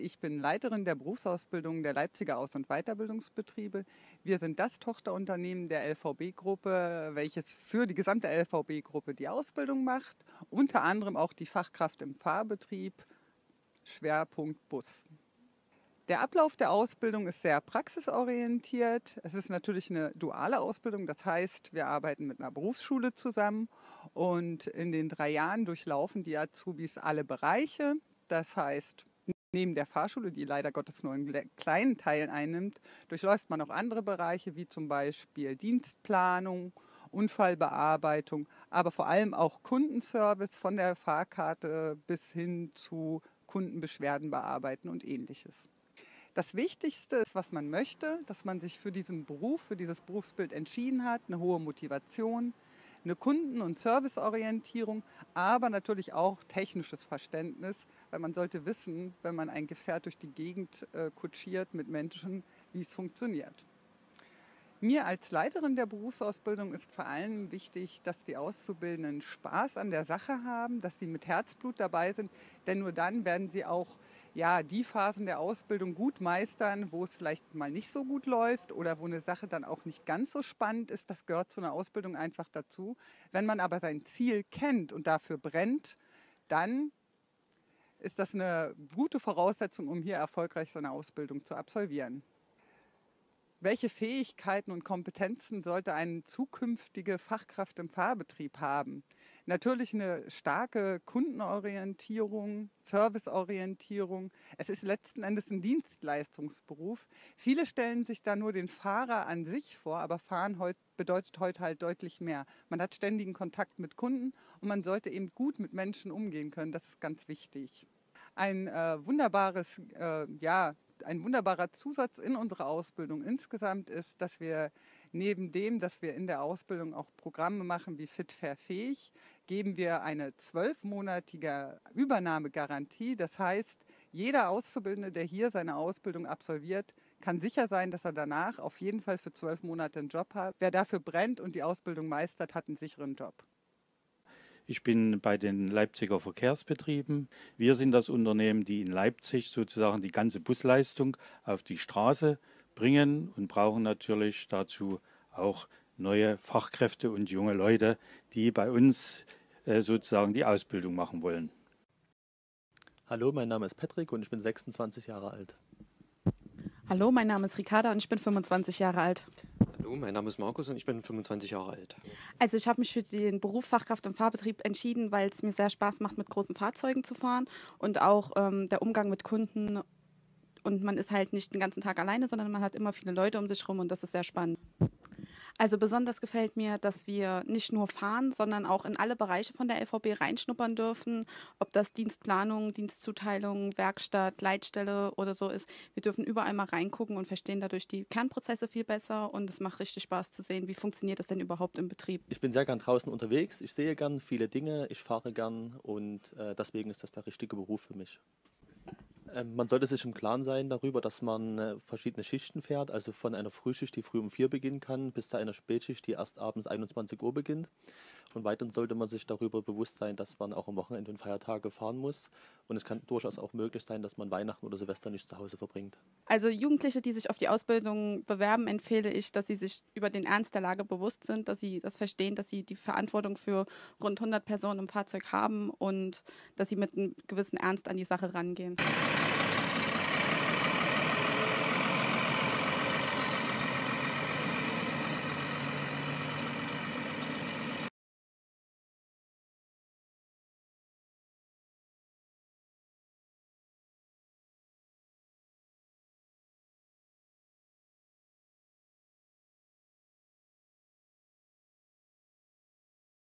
Ich bin Leiterin der Berufsausbildung der Leipziger Aus- und Weiterbildungsbetriebe. Wir sind das Tochterunternehmen der LVB-Gruppe, welches für die gesamte LVB-Gruppe die Ausbildung macht, unter anderem auch die Fachkraft im Fahrbetrieb, Schwerpunkt Bus. Der Ablauf der Ausbildung ist sehr praxisorientiert. Es ist natürlich eine duale Ausbildung, das heißt, wir arbeiten mit einer Berufsschule zusammen und in den drei Jahren durchlaufen die Azubis alle Bereiche. Das heißt, Neben der Fahrschule, die leider Gottes nur einen kleinen Teil einnimmt, durchläuft man auch andere Bereiche wie zum Beispiel Dienstplanung, Unfallbearbeitung, aber vor allem auch Kundenservice von der Fahrkarte bis hin zu Kundenbeschwerden bearbeiten und ähnliches. Das Wichtigste ist, was man möchte, dass man sich für diesen Beruf, für dieses Berufsbild entschieden hat, eine hohe Motivation, eine Kunden- und Serviceorientierung, aber natürlich auch technisches Verständnis, weil man sollte wissen, wenn man ein Gefährt durch die Gegend äh, kutschiert mit Menschen, wie es funktioniert. Mir als Leiterin der Berufsausbildung ist vor allem wichtig, dass die Auszubildenden Spaß an der Sache haben, dass sie mit Herzblut dabei sind, denn nur dann werden sie auch ja, die Phasen der Ausbildung gut meistern, wo es vielleicht mal nicht so gut läuft oder wo eine Sache dann auch nicht ganz so spannend ist. Das gehört zu einer Ausbildung einfach dazu. Wenn man aber sein Ziel kennt und dafür brennt, dann ist das eine gute Voraussetzung, um hier erfolgreich seine Ausbildung zu absolvieren. Welche Fähigkeiten und Kompetenzen sollte eine zukünftige Fachkraft im Fahrbetrieb haben? Natürlich eine starke Kundenorientierung, Serviceorientierung. Es ist letzten Endes ein Dienstleistungsberuf. Viele stellen sich da nur den Fahrer an sich vor, aber Fahren heut, bedeutet heute halt deutlich mehr. Man hat ständigen Kontakt mit Kunden und man sollte eben gut mit Menschen umgehen können. Das ist ganz wichtig. Ein äh, wunderbares äh, ja, ein wunderbarer Zusatz in unserer Ausbildung insgesamt ist, dass wir neben dem, dass wir in der Ausbildung auch Programme machen wie Fit Fair Fähig, geben wir eine zwölfmonatige Übernahmegarantie. Das heißt, jeder Auszubildende, der hier seine Ausbildung absolviert, kann sicher sein, dass er danach auf jeden Fall für zwölf Monate einen Job hat. Wer dafür brennt und die Ausbildung meistert, hat einen sicheren Job. Ich bin bei den Leipziger Verkehrsbetrieben. Wir sind das Unternehmen, die in Leipzig sozusagen die ganze Busleistung auf die Straße bringen und brauchen natürlich dazu auch neue Fachkräfte und junge Leute, die bei uns äh, sozusagen die Ausbildung machen wollen. Hallo, mein Name ist Patrick und ich bin 26 Jahre alt. Hallo, mein Name ist Ricarda und ich bin 25 Jahre alt. Hallo, mein Name ist Markus und ich bin 25 Jahre alt. Also ich habe mich für den Beruf Fachkraft im Fahrbetrieb entschieden, weil es mir sehr Spaß macht, mit großen Fahrzeugen zu fahren und auch ähm, der Umgang mit Kunden. Und man ist halt nicht den ganzen Tag alleine, sondern man hat immer viele Leute um sich herum und das ist sehr spannend. Also besonders gefällt mir, dass wir nicht nur fahren, sondern auch in alle Bereiche von der LVB reinschnuppern dürfen, ob das Dienstplanung, Dienstzuteilung, Werkstatt, Leitstelle oder so ist. Wir dürfen überall mal reingucken und verstehen dadurch die Kernprozesse viel besser und es macht richtig Spaß zu sehen, wie funktioniert das denn überhaupt im Betrieb. Ich bin sehr gern draußen unterwegs, ich sehe gern viele Dinge, ich fahre gern und äh, deswegen ist das der richtige Beruf für mich. Ähm, man sollte sich im Klaren sein darüber, dass man äh, verschiedene Schichten fährt, also von einer Frühschicht, die früh um vier beginnen kann, bis zu einer Spätschicht, die erst abends 21 Uhr beginnt. Und weiterhin sollte man sich darüber bewusst sein, dass man auch am Wochenende und Feiertage fahren muss. Und es kann durchaus auch möglich sein, dass man Weihnachten oder Silvester nicht zu Hause verbringt. Also Jugendliche, die sich auf die Ausbildung bewerben, empfehle ich, dass sie sich über den Ernst der Lage bewusst sind, dass sie das verstehen, dass sie die Verantwortung für rund 100 Personen im Fahrzeug haben und dass sie mit einem gewissen Ernst an die Sache rangehen.